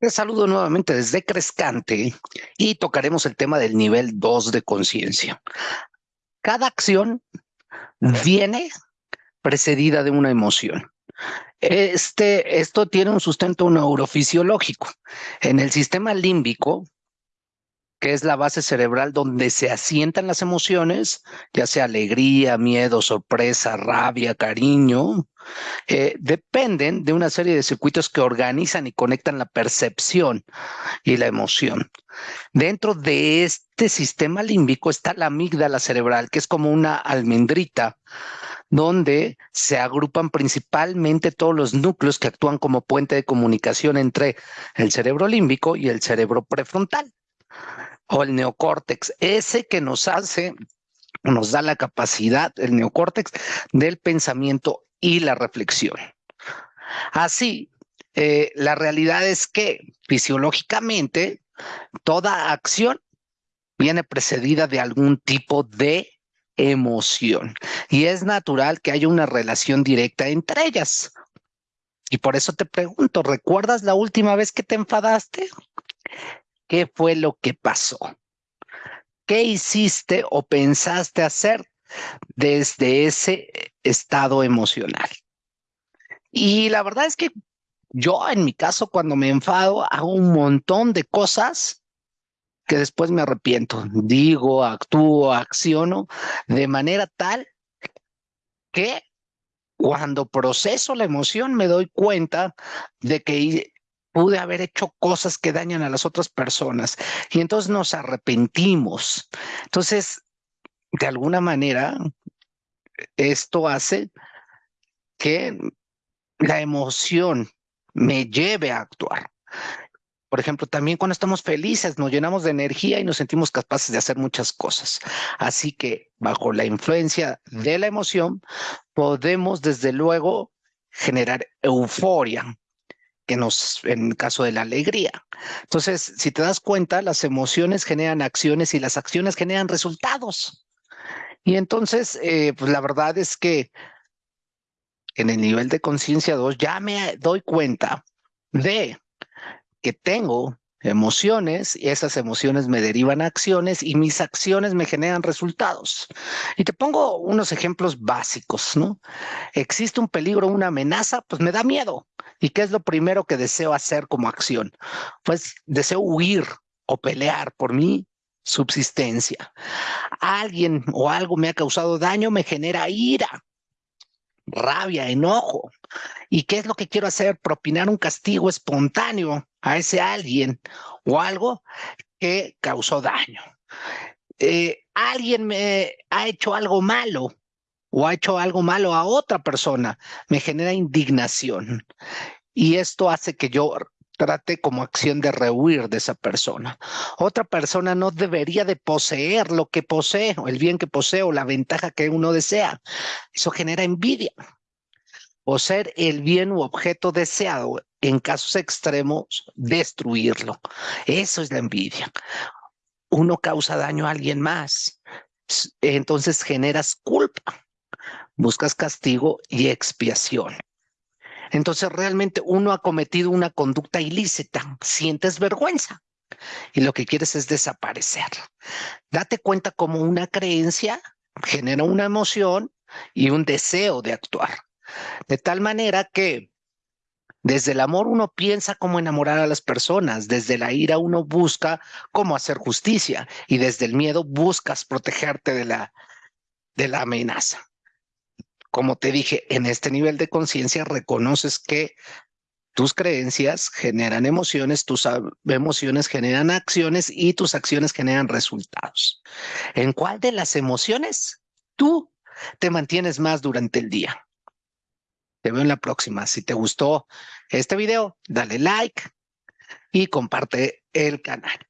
Te saludo nuevamente desde Crescante y tocaremos el tema del nivel 2 de conciencia. Cada acción viene precedida de una emoción. Este, esto tiene un sustento neurofisiológico. En el sistema límbico, que es la base cerebral donde se asientan las emociones, ya sea alegría, miedo, sorpresa, rabia, cariño, eh, dependen de una serie de circuitos que organizan y conectan la percepción y la emoción. Dentro de este sistema límbico está la amígdala cerebral, que es como una almendrita donde se agrupan principalmente todos los núcleos que actúan como puente de comunicación entre el cerebro límbico y el cerebro prefrontal o el neocórtex, ese que nos hace, nos da la capacidad, el neocórtex, del pensamiento y la reflexión. Así, eh, la realidad es que fisiológicamente toda acción viene precedida de algún tipo de emoción y es natural que haya una relación directa entre ellas. Y por eso te pregunto, ¿recuerdas la última vez que te enfadaste? ¿Qué fue lo que pasó? ¿Qué hiciste o pensaste hacer desde ese estado emocional? Y la verdad es que yo en mi caso cuando me enfado hago un montón de cosas que después me arrepiento. Digo, actúo, acciono de manera tal que cuando proceso la emoción me doy cuenta de que pude haber hecho cosas que dañan a las otras personas y entonces nos arrepentimos. Entonces, de alguna manera, esto hace que la emoción me lleve a actuar. Por ejemplo, también cuando estamos felices nos llenamos de energía y nos sentimos capaces de hacer muchas cosas. Así que bajo la influencia de la emoción podemos desde luego generar euforia, que nos, en el caso de la alegría. Entonces, si te das cuenta, las emociones generan acciones y las acciones generan resultados. Y entonces, eh, pues la verdad es que en el nivel de conciencia 2 ya me doy cuenta de que tengo emociones y esas emociones me derivan a acciones y mis acciones me generan resultados. Y te pongo unos ejemplos básicos, ¿no? Existe un peligro, una amenaza, pues me da miedo. ¿Y qué es lo primero que deseo hacer como acción? Pues deseo huir o pelear por mi subsistencia. Alguien o algo me ha causado daño, me genera ira, rabia, enojo. ¿Y qué es lo que quiero hacer? Propinar un castigo espontáneo a ese alguien o algo que causó daño. Eh, alguien me ha hecho algo malo o ha hecho algo malo a otra persona, me genera indignación. Y esto hace que yo trate como acción de rehuir de esa persona. Otra persona no debería de poseer lo que posee, o el bien que posee, o la ventaja que uno desea. Eso genera envidia. O ser el bien u objeto deseado, en casos extremos, destruirlo. Eso es la envidia. Uno causa daño a alguien más, entonces generas culpa buscas castigo y expiación. Entonces realmente uno ha cometido una conducta ilícita, sientes vergüenza y lo que quieres es desaparecer. Date cuenta cómo una creencia genera una emoción y un deseo de actuar. De tal manera que desde el amor uno piensa cómo enamorar a las personas, desde la ira uno busca cómo hacer justicia y desde el miedo buscas protegerte de la, de la amenaza como te dije, en este nivel de conciencia reconoces que tus creencias generan emociones, tus emociones generan acciones y tus acciones generan resultados. ¿En cuál de las emociones tú te mantienes más durante el día? Te veo en la próxima. Si te gustó este video, dale like y comparte el canal.